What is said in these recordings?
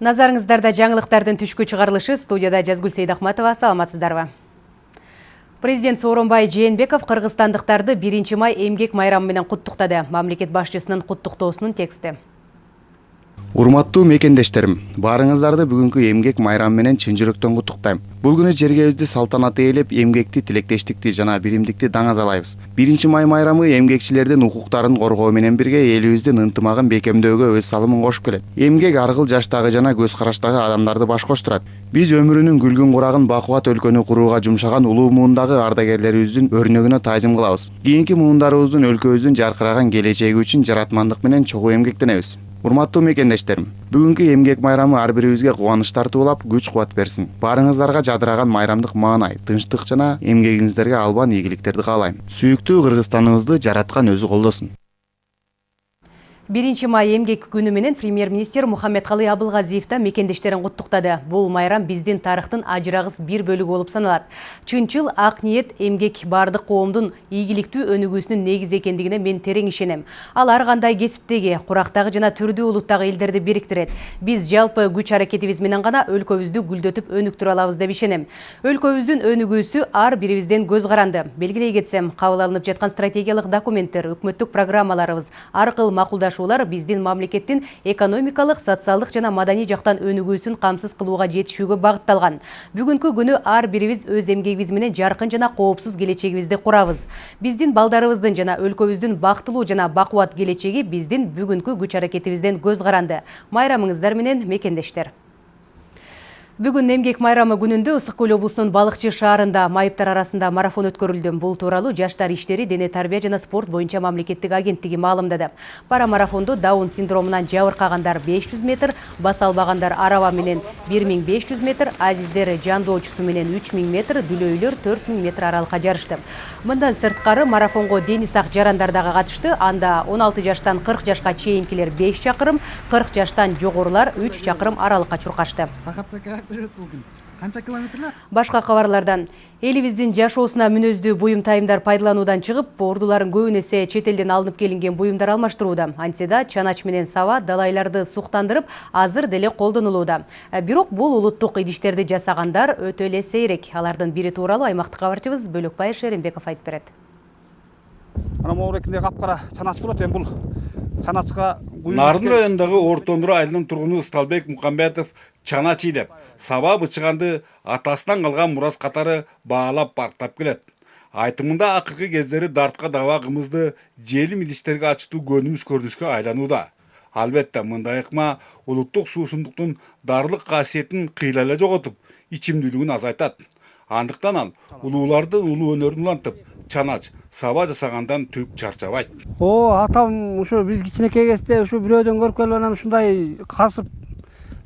Назарыңыздарда жаңылықтардың түшкі чыгарылышы студияда Жазгүл Сейдахматова саламатсыздарбы. Президент Сооронбай Жээнбеков кыргызстандыктарды 1 май эмгек майрамы менен куттуктады. Мамлекет башчысынын куттуктоосунун тексти. Урматтуу мекендештерим баарыңыздарды бүгүнкү эмгек майрамы менен чын жүрөктөн куттуктайм бул күнү жергебизди салтанатты ээлеп эмгекти тилектештикти жана биримдикти даңазалайбыз. Биринчи май майрамы эмгекчилердин укуктарын коргоо менен бирге элибиздин ынтымагын бекемдөөгө өз салымын кошуп келет. Эмгек ар кыл жаштагы жана көз караштагы адамдарды баш коштурат. Биз өмүрүнүн күлгүн курагын бакубат өлкөнү курууга жумшаган улуу муундагы ардагерлерибиздин өрнөгүнө таазим кылабыз. Кийинки муундарыбыздын өлкөбүздүн жаркыраган келечеги үчүн жаратмандык менен чогуу эмгектенебиз. Урматтуу мекендештерим бүгүнкү эмгек майрамы ар бирибизге кубаныч тартуулап күч кубат берсин. Баарыңыздарга жадыраган майрамдык маанай тынчтык жана эмгегиңиздерге албан ийгиликтерди каалайм. Сүйүктүү кыргызстаныбызды жараткан өзү колдосун биринчи май эмгек күнү менен премьер министр мухаммедкалый абылгазиев да мекендештерин куттуктады бул майрам биздин тарыхтын ажырагыс бир бөлүгү болуп саналат чынчыл ак ниет эмгек баардык коомдун ийгиликтүү өнүгүүсүнүн негизи экендигине мен терең ишенем ал ар кандай кесиптеги курактагы жана түрдүү улуттагы элдерди бириктирет биз жалпы күч аракетибиз менен гана өлкөбүздү гүлдөтүп өнүктүрө алабыз деп ишенем өлкөбүздүн өнүгүүсү ар бирибизден көз каранды белгилей кетсем кабыл алынып жаткан стратегиялык документтер өкмөттүк программаларыбыз ар кыл макулдашуу учурашуулар биздин мамлекеттин экономикалык социалдык жана маданий жактан өнүгүүсүн камсыз кылууга жетишүүгө багытталган бүгүнкү күнү ар бирибиз өз эмгегибиз менен жаркын жана коопсуз келечегибизди курабыз биздин балдарыбыздын жана өлкөбүздүн бактылуу жана бакубат келечеги биздин бүгүнкү күч аракетибизден көз каранды майрамыңыздар менен мекендештер. Бүгін эмгек майрамы күнүндө ысык көл облусунун балыкчы шаарында майыптар арасында марафон өткөрүлдү. Бул тууралуу жаштар иштери дене тарбия жана спорт боюнча мамлекеттик агенттиги маалымдады. Пара марафондо даун синдромунан жабыркагандар 500 метр баса албагандар араба менен 1500 метр азиздер жандоочусу менен 3000 метр дүлөйлөр 4000 метр аралыкка жарышты. Мындан сырткары марафонго дени сак жарандар дагы катышты. Анда 16 жаштан 40 жашка чейинкилер 5 чакырым 40 жаштан жогорулар 3 чакырым аралыкка чуркашты жүрөт бул күн. Канча километрлер башка кабарлардан элибиздин жашоосуна мүнөздүү буюм тайымдар пайдалануудан чыгып ордуларын көбүн эсе чет элден алынып келинген буюмдар алмаштырууда антседа чанач менен саба далайларды суктандырып азыр деле колдонулууда бирок бул улуттук идиштерди жасагандар өтө эле сейрек. Алардын бири тууралуу аймактык кабарчыбыз бөлөкбай шеримбеков айтып берет. Анан могу капкара чанач болот эми бул чаначка нарын районундагы орто нур айылынын тургуну ысталбек мукамбетов чанач ийдеп саба бычыганды атасынан калган мурас катары баалап барктап келет айтымында акыркы кездери дартка даба кымызды желим идиштерге ачытуу көнүмүш көрүнүшкө айланууда албетте мындай ыкма улуттук суусундуктун дарылык касиетин кыйла эле жоготуп ичимдүүлүгүн азайтат андыктан ал улууларды улуу өнөрүн улантып чанач саба жасагандан түк чарчабайт. О атам ушу биз кичинекей кезде ушу бирөөдөн көрүп келип анан ушундай касып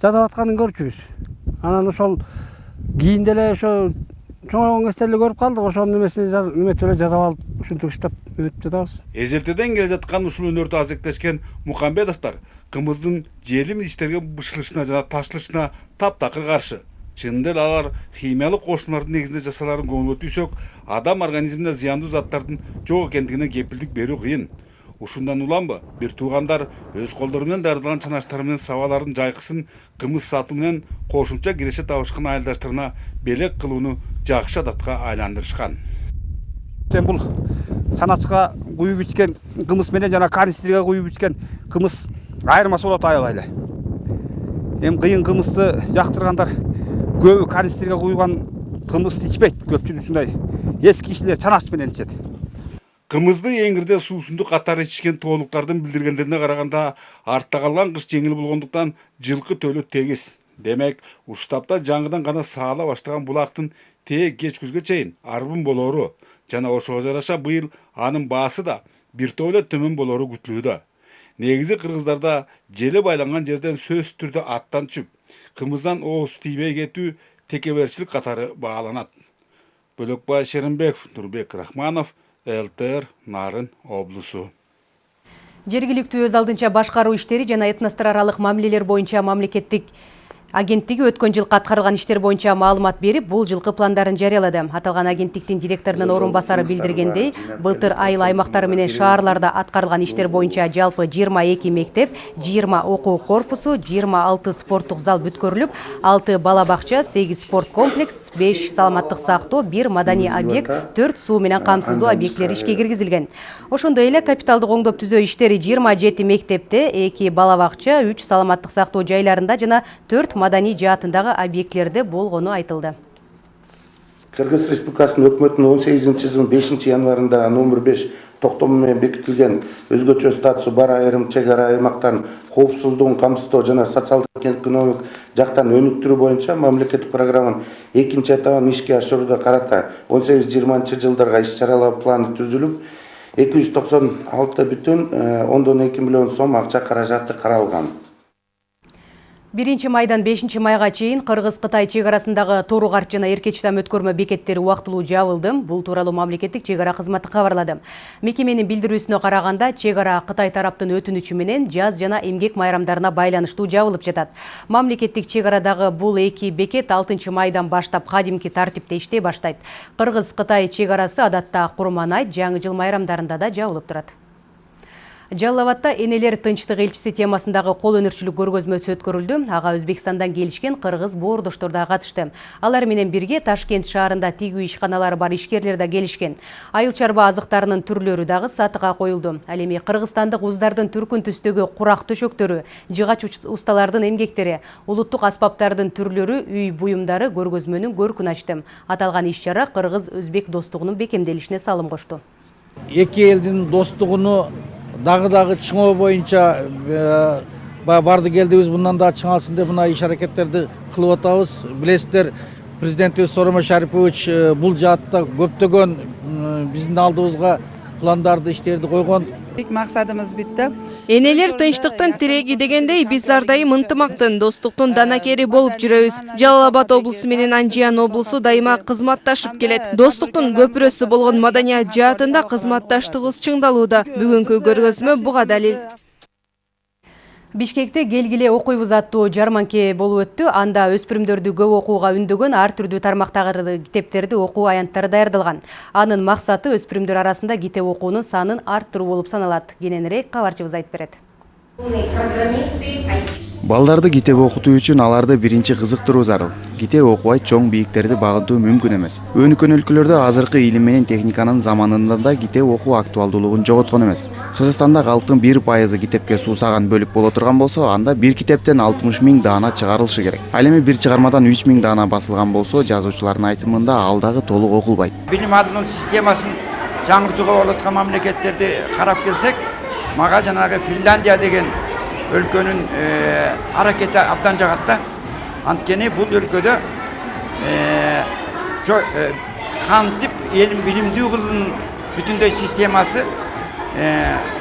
жасап атканын көрчүбүз. Анан ошол кийин деле ошо чоңойгон кезде эле көрүп калдык ошонун эмесин эметип эле жасап алып ушинтип иштеп өтүп жатабыз. Эзелтеден келе жаткан ушул өнөрдү азектешкен мукамбетовдор кымыздын желим идиштерге бышылышына жана ташылышына таптакыр каршы. Чынында эле алар химиялык кошулмалардын негизинде жасаларын көңүлгө түйсөк адам организмине зыяндуу заттардын жок экендигине кепилдик берүү кыйын. Ушундан уланбы бир туугандар өз колдору менен даярдаган чанаштары менен сабалардын жайкысын кымыз сатуу менен кошумча киреше табышкан айылдаштарына белек кылууну жакшы адатка айландырышкан. Эми бул чаначка куюп ичкен кымыз менен жана канистрге куюп ичкен кымыз айырмасы болот аябай эле эми кыйын кымызды жактыргандар көбү канистрге куюлган кымызды ичпейт көпчүлүк ушундай эски кишилер чанач менен ичет кымызды эңирде суусундук катары ичишкен тоолуктардын билдиргендерине караганда артта калган кыш жеңил болгондуктан жылкы төлү тегиз демек ушул тапта жаңыдан гана саала баштаган булактын тээ кеч күзгө чейин арбын болоору жана ошого жараша быйыл анын баасы да бир топ эле төмөн болоору күтүлүүдө негизи кыргыздарда желе байланган жерден сөзсүз түрдө аттан түшүп кымыздан ооз тийбей кетүү текеберчилик катары бааланат. Бөлөкбай шеримбеков нурбек рахманов лтр нарын облусу. Жергиликтүү өз алдынча башкаруу иштери жана этностор аралык мамилелер боюнча мамлекеттик агенттиги өткөн жылкы аткарылган иштер боюнча маалымат берип бул жылкы пландарын жарыялады аталган агенттиктин директорунун орун басары билдиргендей былтыр айыл аймактары менен шаарларда аткарылган иштер боюнча жалпы жыйырма эки мектеп жыйырма окуу корпусу жыйырма алты спорттук зал бүткөрүлүп алты бала бакча сегиз спорт комплекс беш саламаттык сактоо бир маданий объект төрт суу менен камсыздоо объектилери ишке киргизилген. Ошондой эле капиталдык оңдоп түзөө иштери жыйырма жети мектепте эки бала бакча үч саламаттык сактоо жайларында жана төрт маданий жаатындагы объектилерде болгону айтылды. Кыргыз республикасынын өкмөтүнүн он сегизинчи жылдын бешинчи январында номер беш токтому менен бекитилген өзгөчө статусу бар айрым чек ара аймактардын коопсуздугун камсыздоо жана социалдык экономик жактан өнүктүрүү боюнча мамлекеттик программанын экинчи этабын ишке ашырууга карата он сегиз жыйырманчы жылдарга иш чаралар планы түзүлүп эки жүз токсон алты эки миллион сом акча каражаты каралган. Биринчи майдан бешинчи майга чейин кыргыз кытай чек арасындагы тору карт жана эркечтам өткөрмө бекеттери убактылуу жабылды бул тууралуу мамлекеттик чек ара кызматы кабарлады мекеменин билдирүүсүнө караганда чек ара кытай тараптын өтүнүчү менен жаз жана эмгек майрамдарына байланыштуу жабылып жатат. Мамлекеттик чек арадагы бул эки бекет алтынчы майдан баштап кадимки тартипте иштей баштайт. Кыргыз кытай чек арасы адатта курман айт жаңы жыл майрамдарында да жабылып турат жалал абадда энелер тынчтык элчиси темасындагы кол өнөрчүлүк көргөзмөсү өткөрүлдү. Ага өзбекстандан келишкен кыргыз боордоштор да катышты. Алар менен бирге ташкент шаарында тигүү ишканалары бар ишкерлер да келишкен. Айыл чарба азыктарынын түрлөрү дагы сатыга коюлду. Ал эми кыргызстандык уздардын түркүн түстөгү курак төшөктөрү жыгач усталардын эмгектери улуттук аспаптардын түрлөрү үй буюмдары көргөзмөнүн көркүн ачты. Аталган иш чара кыргыз өзбек достугунун бекемделишине салым кошту эки элдин достугуну дагы дагы чыңоо боюнча барды келдибиз мындан дагы чыңалсын деп мына иш аракеттерди кылып атабыз билесиздер президентибиз сооронбай шарипович бул жаатта көптөгөн биздин алдыбызга пландарды иштерди койгон максатыбыз битте энелер тынчтыктын тиреги дегендей биз ар дайым ынтымактын достуктун данакери болуп жүрөбүз. Жалал абад облусу менен анжиян облусу дайыма кызматташып келет. Достуктун көпүрөсү болгон маданият жаатында кызматташтыгыбыз чыңдалууда. Бүгүнкү көргөзмө буга далил. Бишкекте келгиле окуйбуз аттуу жарманке болуп өттү. Анда өспүрүмдөрдү көп окууга үндөгөн ар түрдүү тармактагы китептерди окуу аянттары даярдалган анын максаты өспүрүмдөр арасында китеп окуунун санын арттыруу болуп саналат. Кененирээк кабарчыбыз айтып берет балдарды китеп окутуу үчүн аларды биринчи кызыктыруу зарыл. Китеп окубай чоң бийиктерди багынтуу мүмкүн эмес. Өнүккөн өлкөлөрдө азыркы илим менен техниканын заманында да китеп окуу актуалдуулугун жоготкон эмес. Кыргызстанда калктын бир пайызы китепке суусаган бөлүк боло турган болсо анда бир китептен алтымыш миң даана чыгарылышы керек. Ал эми бир чыгармадан үч миң даана басылган болсо жазуучулардын айтымында ал дагы толук окулбайт. Билим алуунун системасын жаңыртууга болуп аткан мамлекеттерди карап келсек мага жанагы финляндия деген өлкөнүн аракети абдан жагат да анткени бул өлкөдө кантип элин билимдүү кылуунун бүтүндөй системасы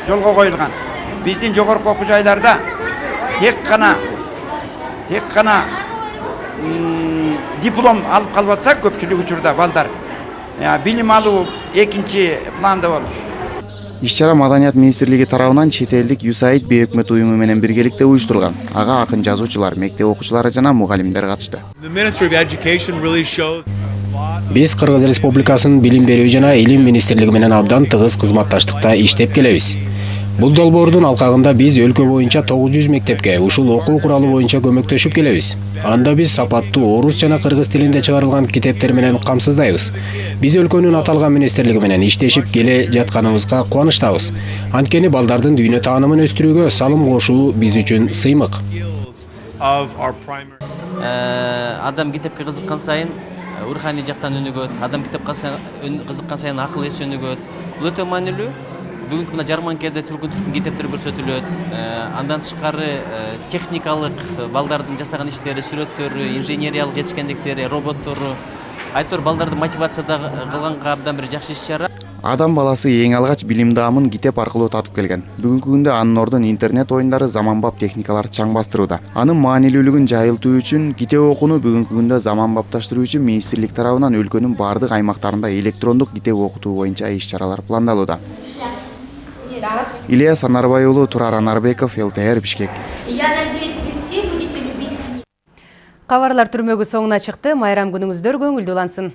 жолго коюлган. Биздин жогорку окуу жайларда тек гана тек гана диплом алып калып атса көпчүлүк учурда балдар. Билим алуу экинчи планда болуп иш чара маданият министрлиги тарабынан чет элдик юсаид бейөкмөт уюму менен биргеликте уюштурулган ага акын жазуучулар мектеп окуучулары жана мугалимдер катышты биз кыргыз республикасынын билим берүү жана илим министрлиги менен абдан тыгыз кызматташтыкта иштеп келебиз бул долбоордун алкагында биз өлкө боюнча тогуз жүз мектепке ушул окуу куралы боюнча көмөктөшүп келебиз. Анда биз сапаттуу орус жана кыргыз тилинде чыгарылган китептер менен камсыздайбыз. Биз өлкөнүн аталган министрлиги менен иштешип келе жатканыбызга кубанычтабыз. Анткени балдардын дүйнө таанымын өстүрүүгө салым кошуу биз үчүн сыймык. Адам китепке кызыккан сайын руханий жактан өнүгөт адам китепке кызыккан сайын акыл эси өнүгөт. Бул өтө маанилүү. Бүгүнкү мына жарманкеде түркүн түркүн китептер көрсөтүлөт андан тышкары техникалык балдардын жасаган иштери сүрөттөрү инженериялык жетишкендиктери роботтору айтор балдарды мотивация кылганга абдан бир жакшы иш чара адам баласы эң алгач билим даамын китеп аркылуу татып келген. Бүгүнкү күндө анын ордун интернет оюндары заманбап техникалар чаң бастырууда анын маанилүүлүгүн жайылтуу үчүн китеп окууну бүгүнкү күндө заманбапташтыруу үчүн министрлик тарабынан өлкөнүн баардык аймактарында электрондук китеп окутуу боюнча иш чаралар пландалууда ильяс анарбай уулу турар анарбеков лтр бишкек я надеюсь вы все будете любить книги Кабарлар түрмөгү соңуна чыкты. Майрам күнүңүздөр көңүлдүү улансын.